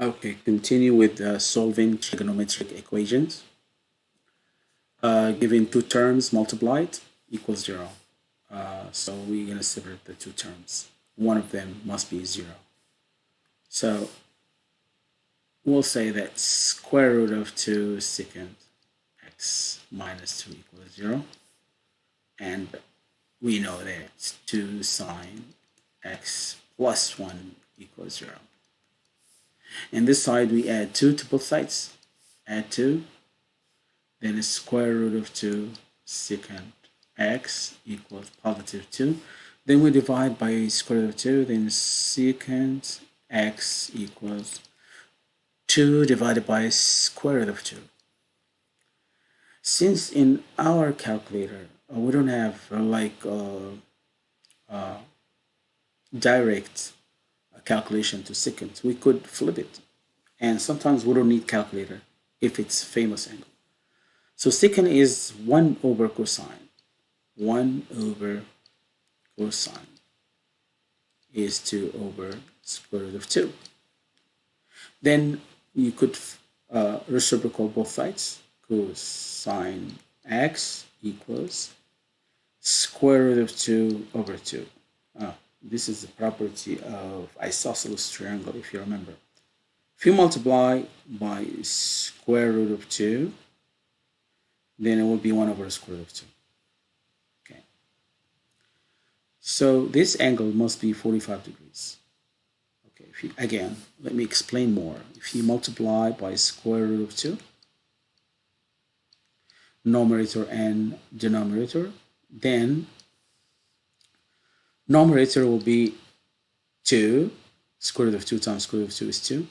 Okay, continue with uh, solving trigonometric equations. Uh, given two terms multiplied equals zero. Uh, so we're going to separate the two terms. One of them must be zero. So we'll say that square root of 2 secant x minus 2 equals 0. And we know that 2 sine x plus 1 equals 0. And this side we add 2 to both sides. Add 2. Then a square root of 2 secant x equals positive 2. Then we divide by square root of 2. Then secant x equals 2 divided by square root of 2. Since in our calculator, uh, we don't have uh, like uh, uh direct calculation to secant. We could flip it. And sometimes we don't need calculator if it's famous angle. So secant is 1 over cosine. 1 over cosine is 2 over square root of 2. Then you could uh, reciprocal both sides. Cosine x equals square root of 2 over 2. Ah, this is the property of isosceles triangle, if you remember. If you multiply by square root of 2, then it will be 1 over square root of 2. Okay. So this angle must be 45 degrees. Okay, if you, again, let me explain more. If you multiply by square root of 2, numerator and denominator, then numerator will be 2 square root of 2 times square root of 2 is 2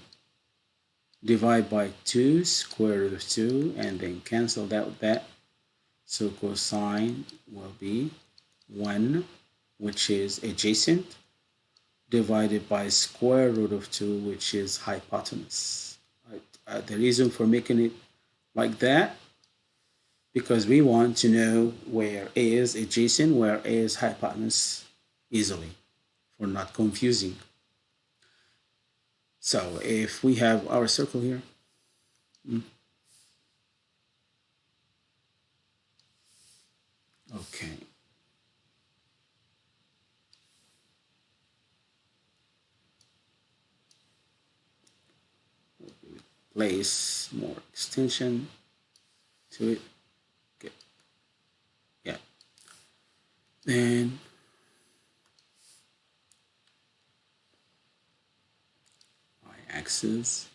divide by 2 square root of 2 and then cancel that with that. So cosine will be 1 which is adjacent divided by square root of 2 which is hypotenuse. Right? uh, the reason for making it like that because we want to know where A is adjacent where A is hypotenuse easily for not confusing. So if we have our circle here, hmm. okay. Place more extension to it. Okay. Yeah. Then axis,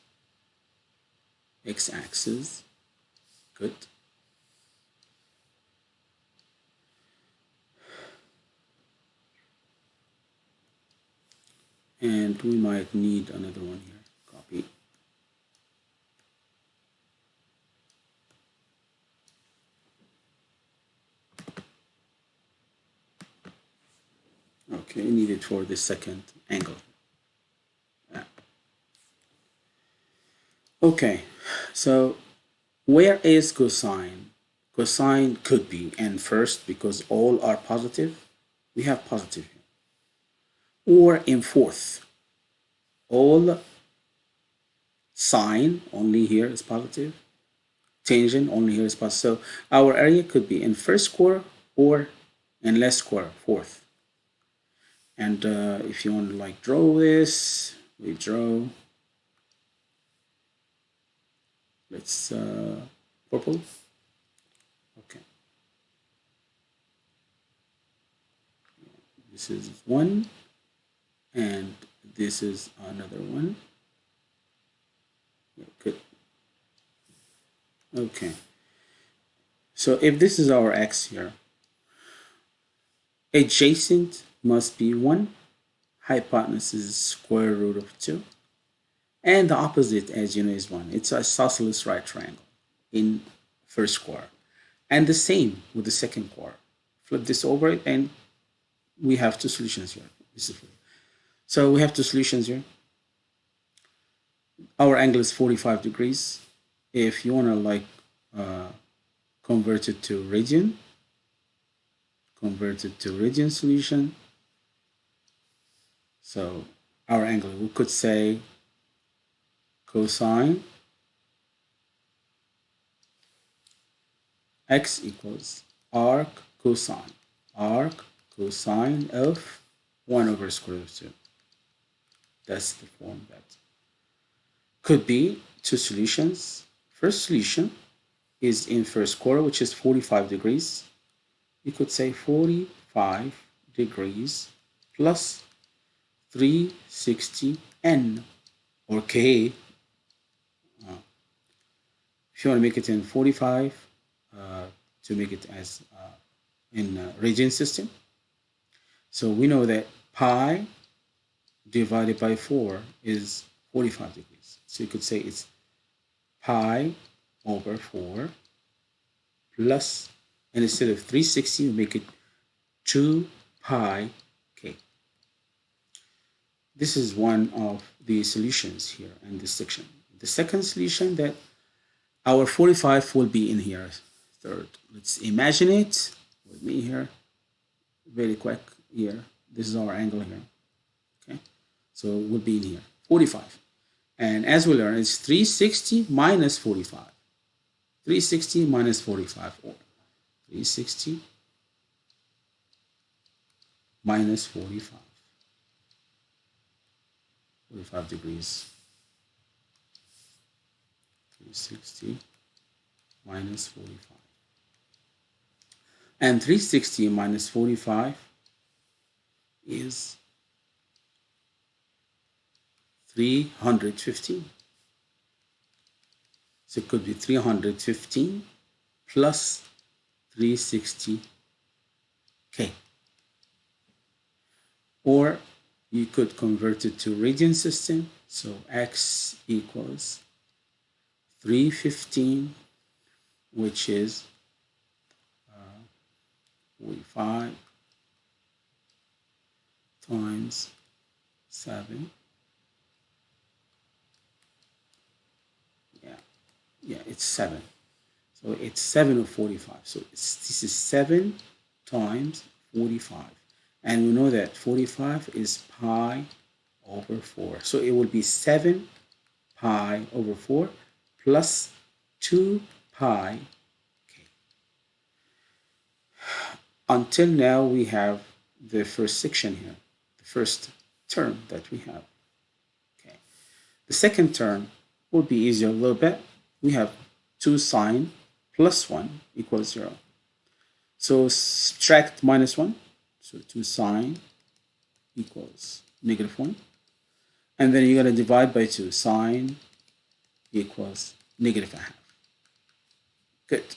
x-axis, good. And we might need another one here, copy. Okay, needed for the second angle. Okay, so where is cosine? Cosine could be and first because all are positive, we have positive here. Or in fourth, all sine only here is positive, tangent only here is positive. So our area could be in first square or in less square, fourth. And uh, if you want to like draw this, we draw let's uh, purple okay. This is one and this is another one. Yeah, good. Okay. So if this is our x here adjacent must be 1 hypotenuse is square root of 2 and the opposite, as you know, is 1. It's a isosceles right triangle in first square. And the same with the second quarter. Flip this over it, and we have two solutions here. So we have two solutions here. Our angle is 45 degrees. If you want to like uh, convert it to radian, convert it to radian solution. So our angle, we could say cosine x equals arc cosine arc cosine of 1 over square root of 2. That's the form that could be two solutions. First solution is in first quarter, which is 45 degrees. You could say 45 degrees plus 360 n or k. Uh, you want to make it in 45, uh, to make it as uh, in radian system. So we know that pi divided by 4 is 45 degrees. So you could say it's pi over 4 plus, and instead of 360, we make it 2 pi k. This is one of the solutions here in this section. The second solution that our 45 will be in here third. Let's imagine it with me here. Very quick here. This is our angle here. Okay. So it will be in here. 45. And as we learn, it's 360 minus 45. 360 minus 45 or 360 minus 45. 45 degrees. 360 minus 45 and 360 minus 45 is 315 so it could be 315 plus 360 k. Or you could convert it to radian system. So x equals 315 which is uh, 45 times 7 yeah yeah it's 7 so it's 7 of 45 so this is 7 times 45 and we know that 45 is pi over 4 so it will be 7 pi over 4 plus 2 pi until now we have the first section here, the first term that we have. Okay. The second term will be easier a little bit. We have 2 sine plus 1 equals 0. So subtract minus 1. So 2 sine equals negative 1. And then you're going to divide by 2. Sine equals negative a half. Good.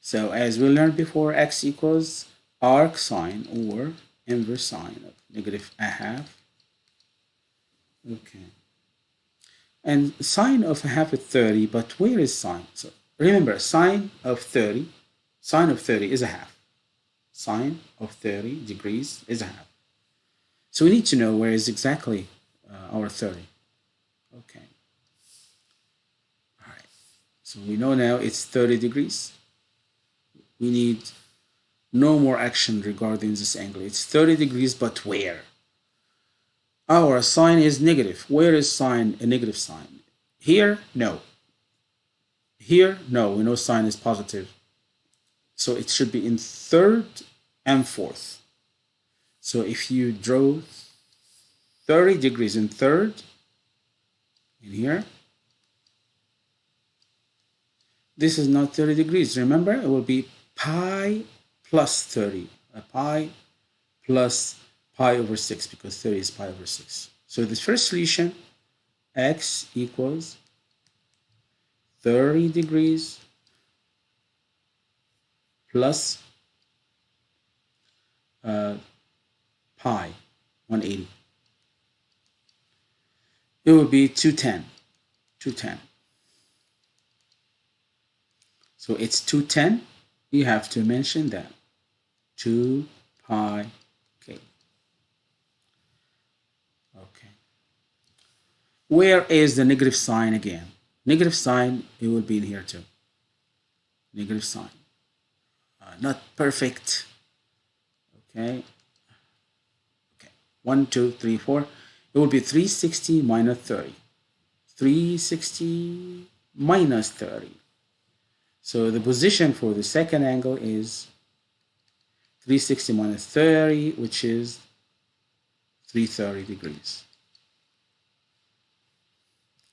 So as we learned before, x equals arc sine or inverse sine of negative a half. Okay. And sine of a half is 30, but where is sine? So remember, sine of 30, sine of 30 is a half. Sine of 30 degrees is a half. So we need to know where is exactly uh, our 30. Okay. All right. So we know now it's 30 degrees we need no more action regarding this angle. It's 30 degrees, but where? Our sine is negative. Where is sine a negative sign? Here, no. Here, no, we know sine is positive. So it should be in third and fourth. So if you draw 30 degrees in third, in here, this is not 30 degrees. Remember, it will be pi plus 30, a pi plus pi over 6 because 30 is pi over 6. So the first solution, x equals 30 degrees plus uh, pi 180. It would be 210. 210. So it's 210 you have to mention that 2 pi k. Okay. Where is the negative sign again? Negative sign, it will be in here too. Negative sign. Uh, not perfect. Okay. Okay. 1, 2, 3, 4. It will be 360 minus 30. 360 minus 30. So the position for the second angle is 360 minus 30, which is 330 degrees.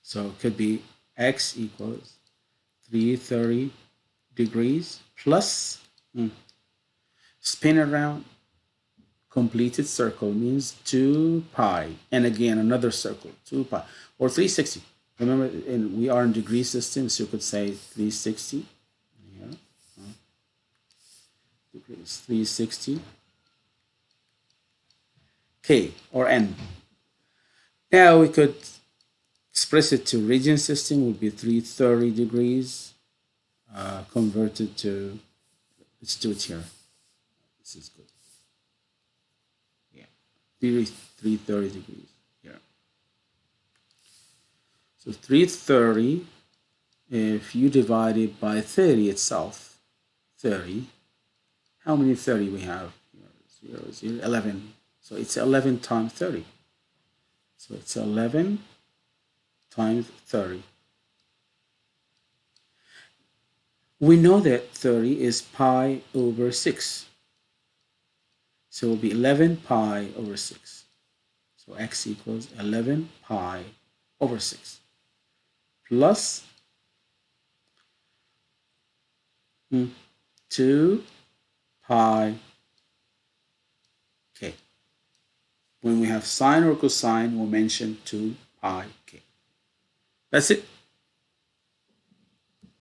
So it could be x equals 330 degrees plus hmm, spin around completed circle means 2 pi and again another circle 2 pi or 360 remember we are in degree system so you could say 360 yeah, degrees 360 k or n. Now we could express it to radian system would be 330 degrees uh, converted to let's do it here. This is good. Yeah. 330 degrees. Here so 330 if you divide it by 30 itself 30 how many 30 we have 0, 0, 11 so it's 11 times 30 so it's 11 times 30. We know that 30 is pi over 6. So it will be 11 pi over 6. So x equals 11 pi over 6 hmm, 2 pi k. When we have sine or cosine, we'll mention 2 pi k. That's it.